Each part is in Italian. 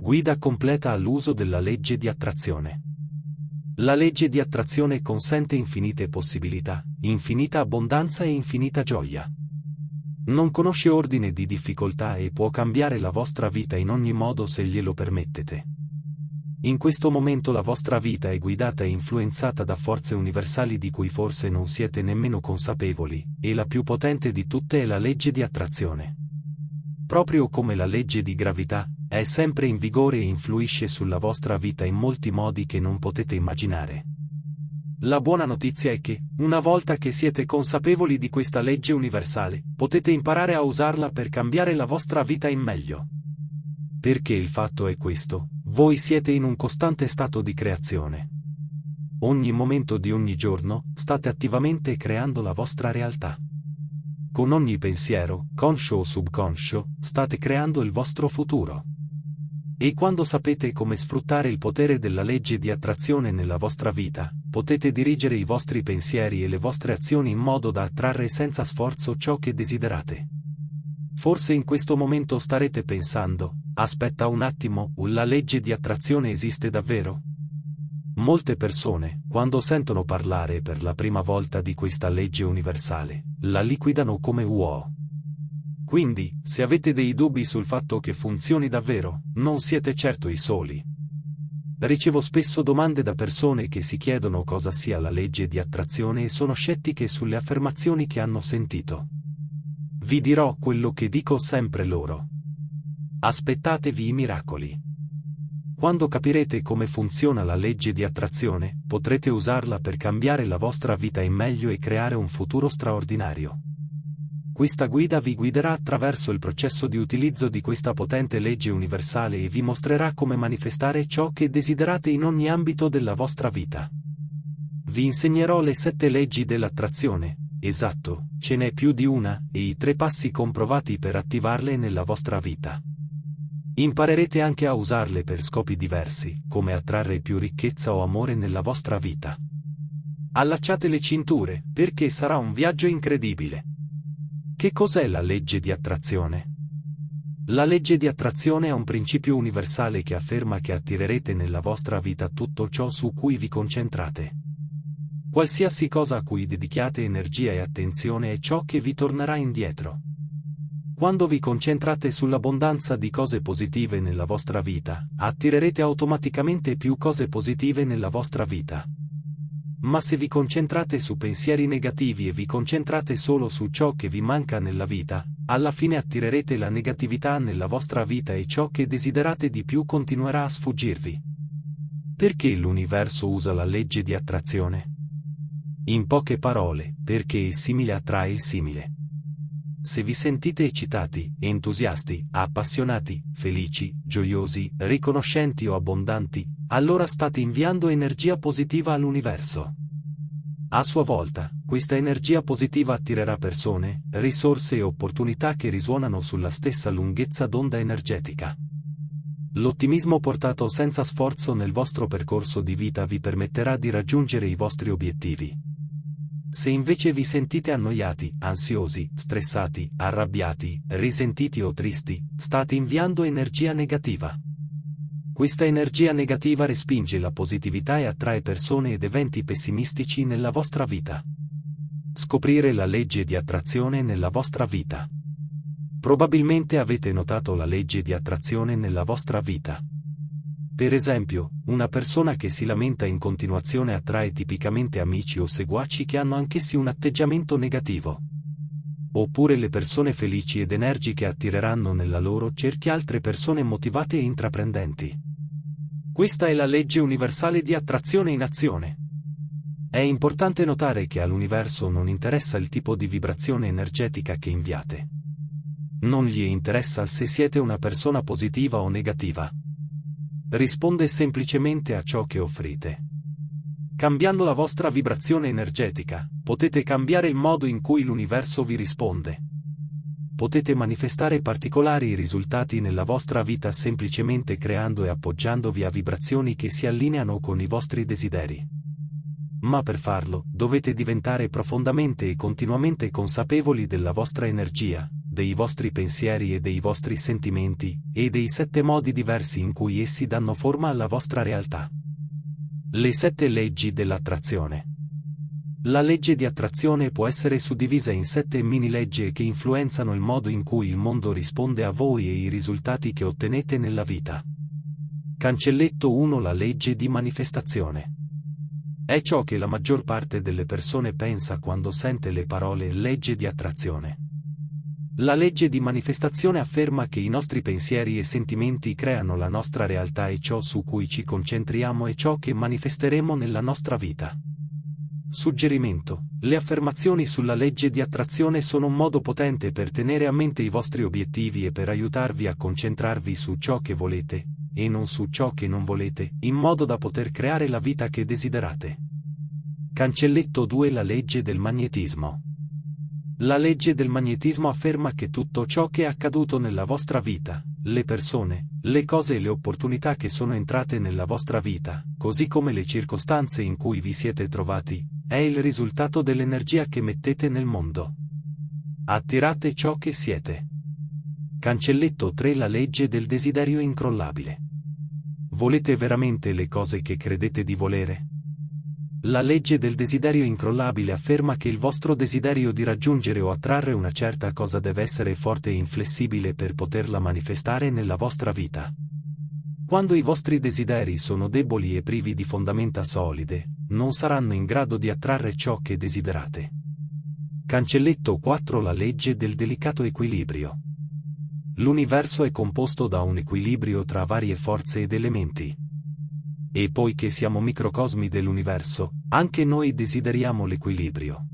Guida completa all'uso della legge di attrazione. La legge di attrazione consente infinite possibilità, infinita abbondanza e infinita gioia. Non conosce ordine di difficoltà e può cambiare la vostra vita in ogni modo se glielo permettete. In questo momento la vostra vita è guidata e influenzata da forze universali di cui forse non siete nemmeno consapevoli, e la più potente di tutte è la legge di attrazione. Proprio come la legge di gravità, è sempre in vigore e influisce sulla vostra vita in molti modi che non potete immaginare. La buona notizia è che, una volta che siete consapevoli di questa legge universale, potete imparare a usarla per cambiare la vostra vita in meglio. Perché il fatto è questo, voi siete in un costante stato di creazione. Ogni momento di ogni giorno, state attivamente creando la vostra realtà. Con ogni pensiero, conscio o subconscio, state creando il vostro futuro. E quando sapete come sfruttare il potere della legge di attrazione nella vostra vita, potete dirigere i vostri pensieri e le vostre azioni in modo da attrarre senza sforzo ciò che desiderate. Forse in questo momento starete pensando, Aspetta un attimo, la legge di attrazione esiste davvero? Molte persone, quando sentono parlare per la prima volta di questa legge universale, la liquidano come wow. Quindi, se avete dei dubbi sul fatto che funzioni davvero, non siete certo i soli. Ricevo spesso domande da persone che si chiedono cosa sia la legge di attrazione e sono scettiche sulle affermazioni che hanno sentito. Vi dirò quello che dico sempre loro. Aspettatevi i miracoli. Quando capirete come funziona la legge di attrazione, potrete usarla per cambiare la vostra vita in meglio e creare un futuro straordinario. Questa guida vi guiderà attraverso il processo di utilizzo di questa potente legge universale e vi mostrerà come manifestare ciò che desiderate in ogni ambito della vostra vita. Vi insegnerò le sette leggi dell'attrazione, esatto, ce n'è più di una, e i tre passi comprovati per attivarle nella vostra vita. Imparerete anche a usarle per scopi diversi, come attrarre più ricchezza o amore nella vostra vita. Allacciate le cinture, perché sarà un viaggio incredibile. Che cos'è la legge di attrazione? La legge di attrazione è un principio universale che afferma che attirerete nella vostra vita tutto ciò su cui vi concentrate. Qualsiasi cosa a cui dedichiate energia e attenzione è ciò che vi tornerà indietro. Quando vi concentrate sull'abbondanza di cose positive nella vostra vita, attirerete automaticamente più cose positive nella vostra vita. Ma se vi concentrate su pensieri negativi e vi concentrate solo su ciò che vi manca nella vita, alla fine attirerete la negatività nella vostra vita e ciò che desiderate di più continuerà a sfuggirvi. Perché l'universo usa la legge di attrazione? In poche parole, perché il simile attrae il simile. Se vi sentite eccitati, entusiasti, appassionati, felici, gioiosi, riconoscenti o abbondanti, allora state inviando energia positiva all'universo. A sua volta, questa energia positiva attirerà persone, risorse e opportunità che risuonano sulla stessa lunghezza d'onda energetica. L'ottimismo portato senza sforzo nel vostro percorso di vita vi permetterà di raggiungere i vostri obiettivi. Se invece vi sentite annoiati, ansiosi, stressati, arrabbiati, risentiti o tristi, state inviando energia negativa. Questa energia negativa respinge la positività e attrae persone ed eventi pessimistici nella vostra vita. Scoprire la legge di attrazione nella vostra vita. Probabilmente avete notato la legge di attrazione nella vostra vita. Per esempio, una persona che si lamenta in continuazione attrae tipicamente amici o seguaci che hanno anch'essi un atteggiamento negativo. Oppure le persone felici ed energiche attireranno nella loro cerchia altre persone motivate e intraprendenti. Questa è la legge universale di attrazione in azione. È importante notare che all'universo non interessa il tipo di vibrazione energetica che inviate. Non gli interessa se siete una persona positiva o negativa risponde semplicemente a ciò che offrite. Cambiando la vostra vibrazione energetica, potete cambiare il modo in cui l'universo vi risponde. Potete manifestare particolari risultati nella vostra vita semplicemente creando e appoggiandovi a vibrazioni che si allineano con i vostri desideri. Ma per farlo, dovete diventare profondamente e continuamente consapevoli della vostra energia, dei vostri pensieri e dei vostri sentimenti, e dei sette modi diversi in cui essi danno forma alla vostra realtà. Le sette leggi dell'attrazione. La legge di attrazione può essere suddivisa in sette mini leggi che influenzano il modo in cui il mondo risponde a voi e i risultati che ottenete nella vita. Cancelletto 1 La legge di manifestazione. È ciò che la maggior parte delle persone pensa quando sente le parole legge di attrazione. La legge di manifestazione afferma che i nostri pensieri e sentimenti creano la nostra realtà e ciò su cui ci concentriamo è ciò che manifesteremo nella nostra vita. Suggerimento. Le affermazioni sulla legge di attrazione sono un modo potente per tenere a mente i vostri obiettivi e per aiutarvi a concentrarvi su ciò che volete, e non su ciò che non volete, in modo da poter creare la vita che desiderate. Cancelletto 2 La legge del magnetismo. La legge del magnetismo afferma che tutto ciò che è accaduto nella vostra vita, le persone, le cose e le opportunità che sono entrate nella vostra vita, così come le circostanze in cui vi siete trovati, è il risultato dell'energia che mettete nel mondo. Attirate ciò che siete. Cancelletto 3 La legge del desiderio incrollabile. Volete veramente le cose che credete di volere? La legge del desiderio incrollabile afferma che il vostro desiderio di raggiungere o attrarre una certa cosa deve essere forte e inflessibile per poterla manifestare nella vostra vita. Quando i vostri desideri sono deboli e privi di fondamenta solide, non saranno in grado di attrarre ciò che desiderate. Cancelletto 4 La legge del delicato equilibrio. L'universo è composto da un equilibrio tra varie forze ed elementi. E poiché siamo microcosmi dell'universo, anche noi desideriamo l'equilibrio.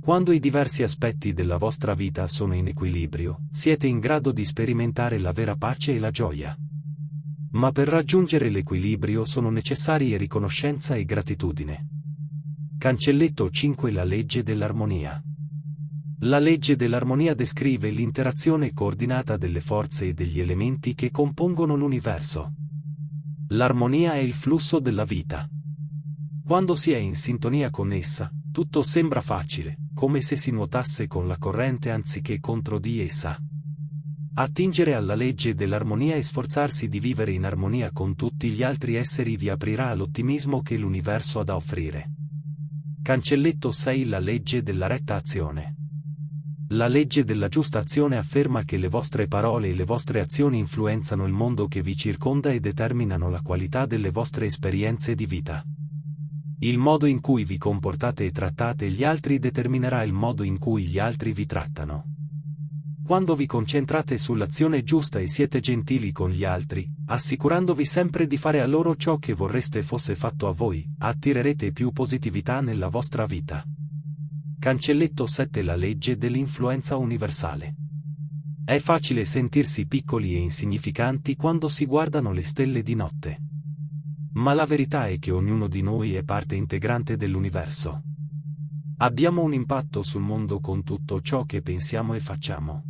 Quando i diversi aspetti della vostra vita sono in equilibrio, siete in grado di sperimentare la vera pace e la gioia. Ma per raggiungere l'equilibrio sono necessarie riconoscenza e gratitudine. Cancelletto 5 La legge dell'armonia. La legge dell'armonia descrive l'interazione coordinata delle forze e degli elementi che compongono l'universo. L'armonia è il flusso della vita. Quando si è in sintonia con essa, tutto sembra facile, come se si nuotasse con la corrente anziché contro di essa. Attingere alla legge dell'armonia e sforzarsi di vivere in armonia con tutti gli altri esseri vi aprirà all'ottimismo che l'universo ha da offrire. Cancelletto 6 La legge della retta azione. La legge della giusta azione afferma che le vostre parole e le vostre azioni influenzano il mondo che vi circonda e determinano la qualità delle vostre esperienze di vita. Il modo in cui vi comportate e trattate gli altri determinerà il modo in cui gli altri vi trattano. Quando vi concentrate sull'azione giusta e siete gentili con gli altri, assicurandovi sempre di fare a loro ciò che vorreste fosse fatto a voi, attirerete più positività nella vostra vita. Cancelletto 7 La legge dell'influenza universale. È facile sentirsi piccoli e insignificanti quando si guardano le stelle di notte. Ma la verità è che ognuno di noi è parte integrante dell'universo. Abbiamo un impatto sul mondo con tutto ciò che pensiamo e facciamo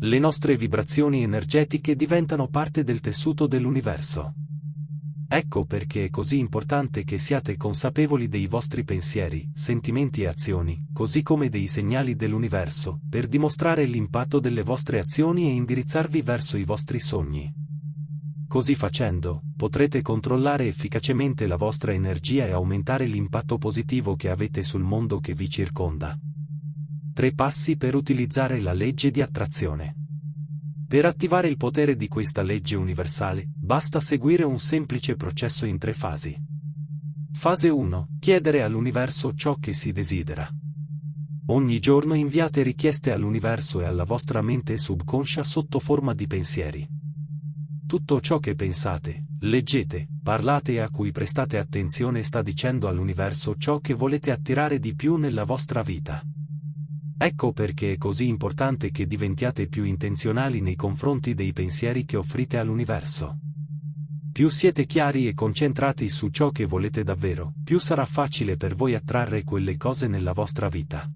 le nostre vibrazioni energetiche diventano parte del tessuto dell'universo. Ecco perché è così importante che siate consapevoli dei vostri pensieri, sentimenti e azioni, così come dei segnali dell'universo, per dimostrare l'impatto delle vostre azioni e indirizzarvi verso i vostri sogni. Così facendo, potrete controllare efficacemente la vostra energia e aumentare l'impatto positivo che avete sul mondo che vi circonda. Tre passi per utilizzare la legge di attrazione. Per attivare il potere di questa legge universale, basta seguire un semplice processo in tre fasi. Fase 1. Chiedere all'universo ciò che si desidera. Ogni giorno inviate richieste all'universo e alla vostra mente subconscia sotto forma di pensieri. Tutto ciò che pensate, leggete, parlate e a cui prestate attenzione sta dicendo all'universo ciò che volete attirare di più nella vostra vita. Ecco perché è così importante che diventiate più intenzionali nei confronti dei pensieri che offrite all'universo. Più siete chiari e concentrati su ciò che volete davvero, più sarà facile per voi attrarre quelle cose nella vostra vita.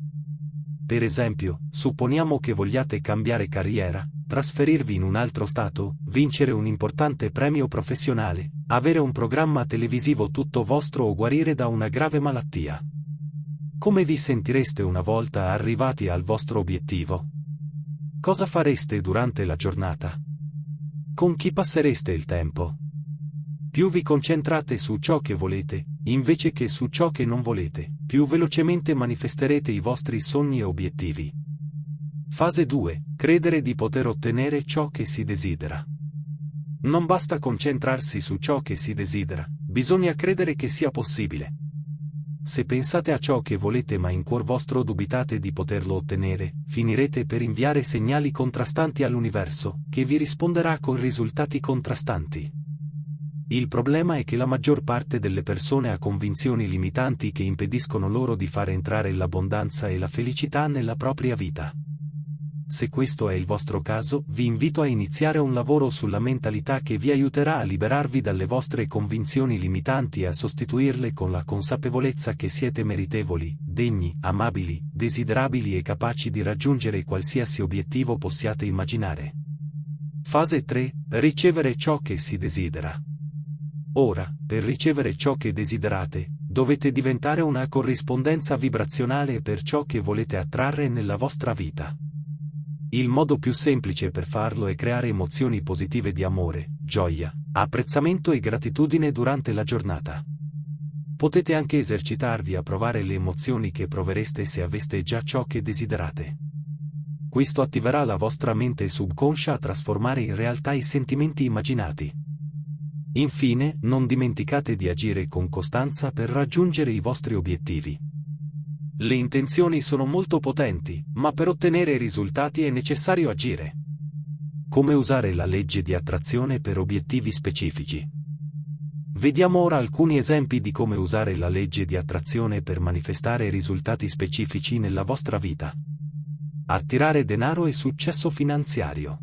Per esempio, supponiamo che vogliate cambiare carriera, trasferirvi in un altro stato, vincere un importante premio professionale, avere un programma televisivo tutto vostro o guarire da una grave malattia. Come vi sentireste una volta arrivati al vostro obiettivo? Cosa fareste durante la giornata? Con chi passereste il tempo? Più vi concentrate su ciò che volete, invece che su ciò che non volete, più velocemente manifesterete i vostri sogni e obiettivi. Fase 2. Credere di poter ottenere ciò che si desidera. Non basta concentrarsi su ciò che si desidera, bisogna credere che sia possibile. Se pensate a ciò che volete ma in cuor vostro dubitate di poterlo ottenere, finirete per inviare segnali contrastanti all'universo, che vi risponderà con risultati contrastanti. Il problema è che la maggior parte delle persone ha convinzioni limitanti che impediscono loro di far entrare l'abbondanza e la felicità nella propria vita. Se questo è il vostro caso, vi invito a iniziare un lavoro sulla mentalità che vi aiuterà a liberarvi dalle vostre convinzioni limitanti e a sostituirle con la consapevolezza che siete meritevoli, degni, amabili, desiderabili e capaci di raggiungere qualsiasi obiettivo possiate immaginare. Fase 3. Ricevere ciò che si desidera. Ora, per ricevere ciò che desiderate, dovete diventare una corrispondenza vibrazionale per ciò che volete attrarre nella vostra vita. Il modo più semplice per farlo è creare emozioni positive di amore, gioia, apprezzamento e gratitudine durante la giornata. Potete anche esercitarvi a provare le emozioni che provereste se aveste già ciò che desiderate. Questo attiverà la vostra mente subconscia a trasformare in realtà i sentimenti immaginati. Infine, non dimenticate di agire con costanza per raggiungere i vostri obiettivi. Le intenzioni sono molto potenti, ma per ottenere risultati è necessario agire. Come usare la legge di attrazione per obiettivi specifici? Vediamo ora alcuni esempi di come usare la legge di attrazione per manifestare risultati specifici nella vostra vita. Attirare denaro e successo finanziario.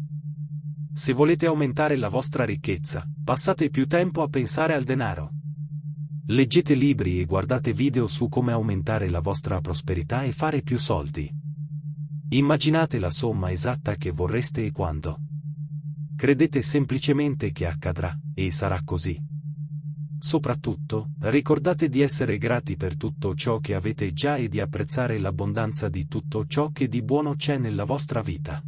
Se volete aumentare la vostra ricchezza, passate più tempo a pensare al denaro. Leggete libri e guardate video su come aumentare la vostra prosperità e fare più soldi. Immaginate la somma esatta che vorreste e quando. Credete semplicemente che accadrà, e sarà così. Soprattutto, ricordate di essere grati per tutto ciò che avete già e di apprezzare l'abbondanza di tutto ciò che di buono c'è nella vostra vita.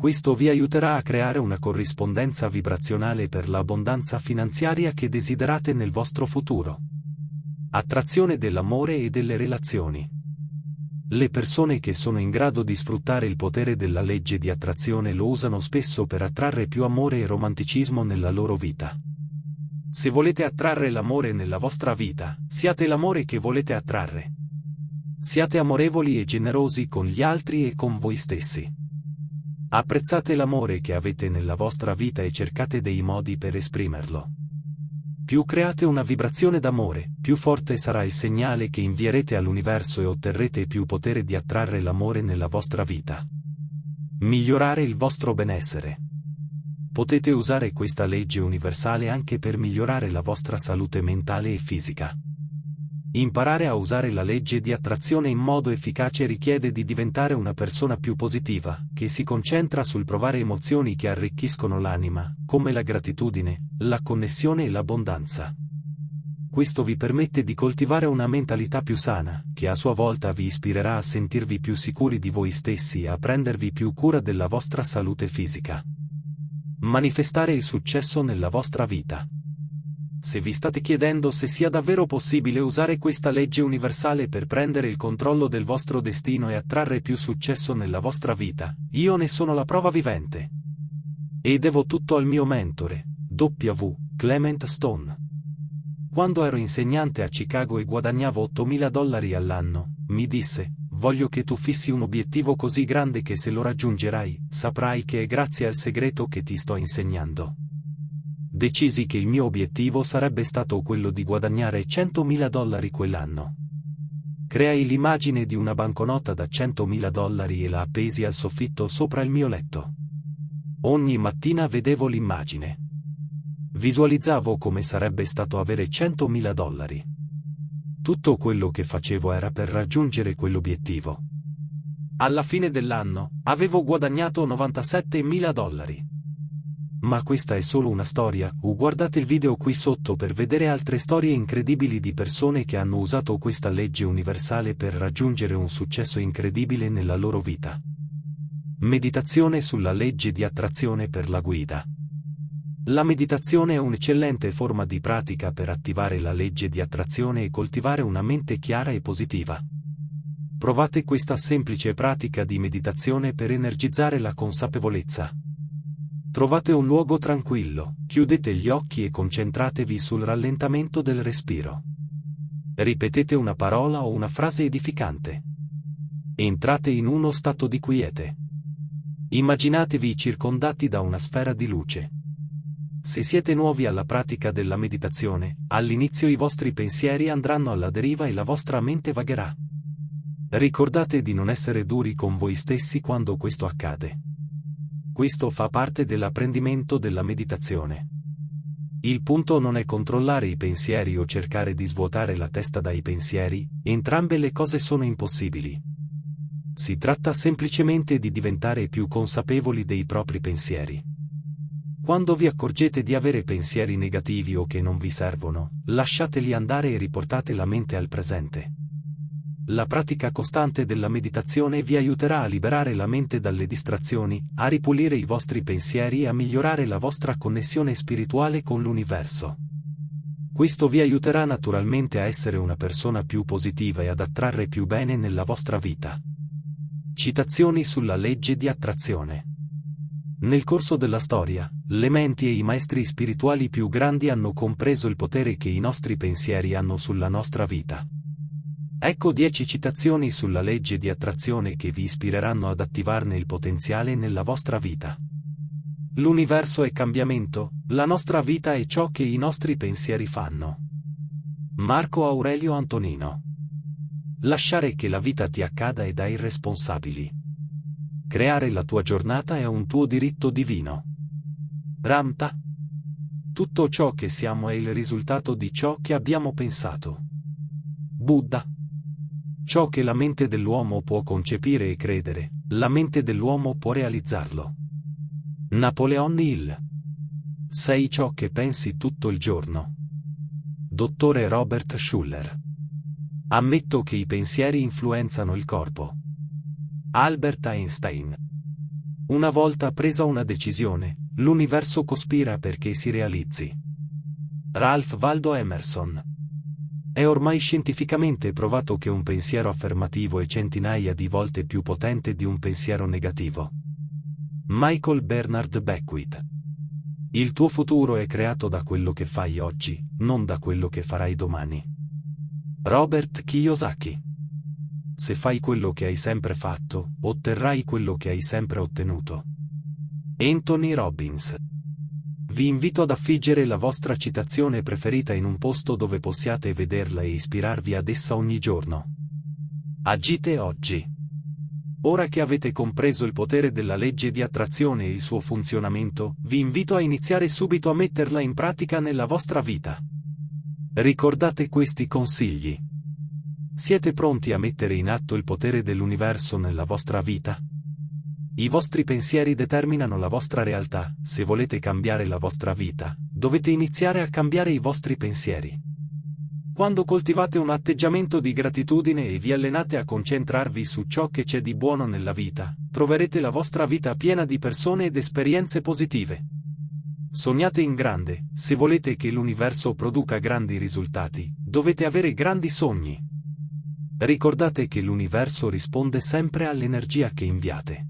Questo vi aiuterà a creare una corrispondenza vibrazionale per l'abbondanza finanziaria che desiderate nel vostro futuro. Attrazione dell'amore e delle relazioni. Le persone che sono in grado di sfruttare il potere della legge di attrazione lo usano spesso per attrarre più amore e romanticismo nella loro vita. Se volete attrarre l'amore nella vostra vita, siate l'amore che volete attrarre. Siate amorevoli e generosi con gli altri e con voi stessi. Apprezzate l'amore che avete nella vostra vita e cercate dei modi per esprimerlo. Più create una vibrazione d'amore, più forte sarà il segnale che invierete all'universo e otterrete più potere di attrarre l'amore nella vostra vita. Migliorare il vostro benessere. Potete usare questa legge universale anche per migliorare la vostra salute mentale e fisica. Imparare a usare la legge di attrazione in modo efficace richiede di diventare una persona più positiva, che si concentra sul provare emozioni che arricchiscono l'anima, come la gratitudine, la connessione e l'abbondanza. Questo vi permette di coltivare una mentalità più sana, che a sua volta vi ispirerà a sentirvi più sicuri di voi stessi e a prendervi più cura della vostra salute fisica. Manifestare il successo nella vostra vita. Se vi state chiedendo se sia davvero possibile usare questa legge universale per prendere il controllo del vostro destino e attrarre più successo nella vostra vita, io ne sono la prova vivente. E devo tutto al mio mentore, W. Clement Stone. Quando ero insegnante a Chicago e guadagnavo 8.000 dollari all'anno, mi disse, voglio che tu fissi un obiettivo così grande che se lo raggiungerai, saprai che è grazie al segreto che ti sto insegnando decisi che il mio obiettivo sarebbe stato quello di guadagnare 100.000 dollari quell'anno. Creai l'immagine di una banconota da 100.000 dollari e la appesi al soffitto sopra il mio letto. Ogni mattina vedevo l'immagine. Visualizzavo come sarebbe stato avere 100.000 dollari. Tutto quello che facevo era per raggiungere quell'obiettivo. Alla fine dell'anno, avevo guadagnato 97.000 dollari. Ma questa è solo una storia, o guardate il video qui sotto per vedere altre storie incredibili di persone che hanno usato questa legge universale per raggiungere un successo incredibile nella loro vita. Meditazione sulla legge di attrazione per la guida. La meditazione è un'eccellente forma di pratica per attivare la legge di attrazione e coltivare una mente chiara e positiva. Provate questa semplice pratica di meditazione per energizzare la consapevolezza. Trovate un luogo tranquillo, chiudete gli occhi e concentratevi sul rallentamento del respiro. Ripetete una parola o una frase edificante. Entrate in uno stato di quiete. Immaginatevi circondati da una sfera di luce. Se siete nuovi alla pratica della meditazione, all'inizio i vostri pensieri andranno alla deriva e la vostra mente vagherà. Ricordate di non essere duri con voi stessi quando questo accade. Questo fa parte dell'apprendimento della meditazione. Il punto non è controllare i pensieri o cercare di svuotare la testa dai pensieri, entrambe le cose sono impossibili. Si tratta semplicemente di diventare più consapevoli dei propri pensieri. Quando vi accorgete di avere pensieri negativi o che non vi servono, lasciateli andare e riportate la mente al presente. La pratica costante della meditazione vi aiuterà a liberare la mente dalle distrazioni, a ripulire i vostri pensieri e a migliorare la vostra connessione spirituale con l'universo. Questo vi aiuterà naturalmente a essere una persona più positiva e ad attrarre più bene nella vostra vita. Citazioni sulla legge di attrazione. Nel corso della storia, le menti e i maestri spirituali più grandi hanno compreso il potere che i nostri pensieri hanno sulla nostra vita. Ecco 10 citazioni sulla legge di attrazione che vi ispireranno ad attivarne il potenziale nella vostra vita. L'universo è cambiamento, la nostra vita è ciò che i nostri pensieri fanno. Marco Aurelio Antonino. Lasciare che la vita ti accada è da irresponsabili. Creare la tua giornata è un tuo diritto divino. Ramta. Tutto ciò che siamo è il risultato di ciò che abbiamo pensato. Buddha. Ciò che la mente dell'uomo può concepire e credere, la mente dell'uomo può realizzarlo. Napoleon Hill. Sei ciò che pensi tutto il giorno. Dottore Robert Schuller. Ammetto che i pensieri influenzano il corpo. Albert Einstein. Una volta presa una decisione, l'universo cospira perché si realizzi. Ralph Waldo Emerson. È ormai scientificamente provato che un pensiero affermativo è centinaia di volte più potente di un pensiero negativo. Michael Bernard Beckwith. Il tuo futuro è creato da quello che fai oggi, non da quello che farai domani. Robert Kiyosaki. Se fai quello che hai sempre fatto, otterrai quello che hai sempre ottenuto. Anthony Robbins. Vi invito ad affiggere la vostra citazione preferita in un posto dove possiate vederla e ispirarvi ad essa ogni giorno. Agite oggi. Ora che avete compreso il potere della legge di attrazione e il suo funzionamento, vi invito a iniziare subito a metterla in pratica nella vostra vita. Ricordate questi consigli. Siete pronti a mettere in atto il potere dell'universo nella vostra vita? I vostri pensieri determinano la vostra realtà, se volete cambiare la vostra vita, dovete iniziare a cambiare i vostri pensieri. Quando coltivate un atteggiamento di gratitudine e vi allenate a concentrarvi su ciò che c'è di buono nella vita, troverete la vostra vita piena di persone ed esperienze positive. Sognate in grande, se volete che l'universo produca grandi risultati, dovete avere grandi sogni. Ricordate che l'universo risponde sempre all'energia che inviate.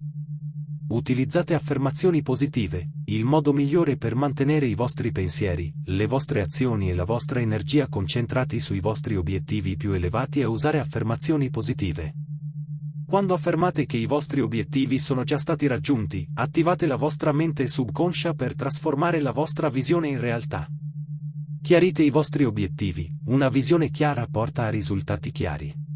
Utilizzate affermazioni positive, il modo migliore per mantenere i vostri pensieri, le vostre azioni e la vostra energia concentrati sui vostri obiettivi più elevati è usare affermazioni positive. Quando affermate che i vostri obiettivi sono già stati raggiunti, attivate la vostra mente subconscia per trasformare la vostra visione in realtà. Chiarite i vostri obiettivi, una visione chiara porta a risultati chiari.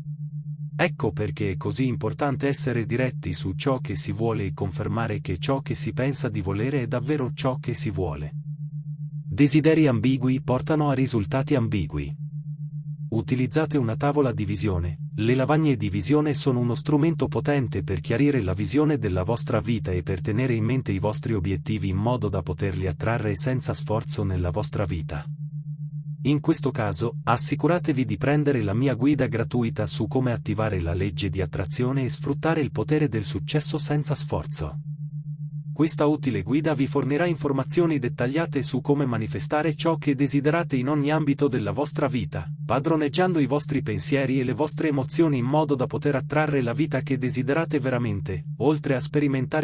Ecco perché è così importante essere diretti su ciò che si vuole e confermare che ciò che si pensa di volere è davvero ciò che si vuole. Desideri ambigui portano a risultati ambigui. Utilizzate una tavola di visione. Le lavagne di visione sono uno strumento potente per chiarire la visione della vostra vita e per tenere in mente i vostri obiettivi in modo da poterli attrarre senza sforzo nella vostra vita. In questo caso, assicuratevi di prendere la mia guida gratuita su come attivare la legge di attrazione e sfruttare il potere del successo senza sforzo. Questa utile guida vi fornirà informazioni dettagliate su come manifestare ciò che desiderate in ogni ambito della vostra vita, padroneggiando i vostri pensieri e le vostre emozioni in modo da poter attrarre la vita che desiderate veramente, oltre a sperimentare